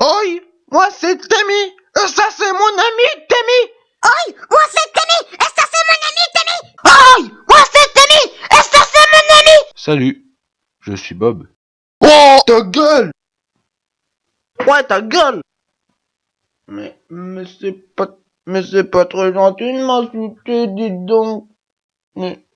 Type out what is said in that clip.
Oi, moi c'est Tammy. Et ça c'est mon ami Tammy. Oi, moi c'est Tammy. Et ça c'est mon ami Tammy. Oi, moi c'est Tammy. Et ça c'est mon ami. Salut, je suis Bob. Oh, ta gueule. Ouais, ta gueule. Mais, mais c'est pas, mais c'est pas très gentil de m'insulter, dis donc. Mais...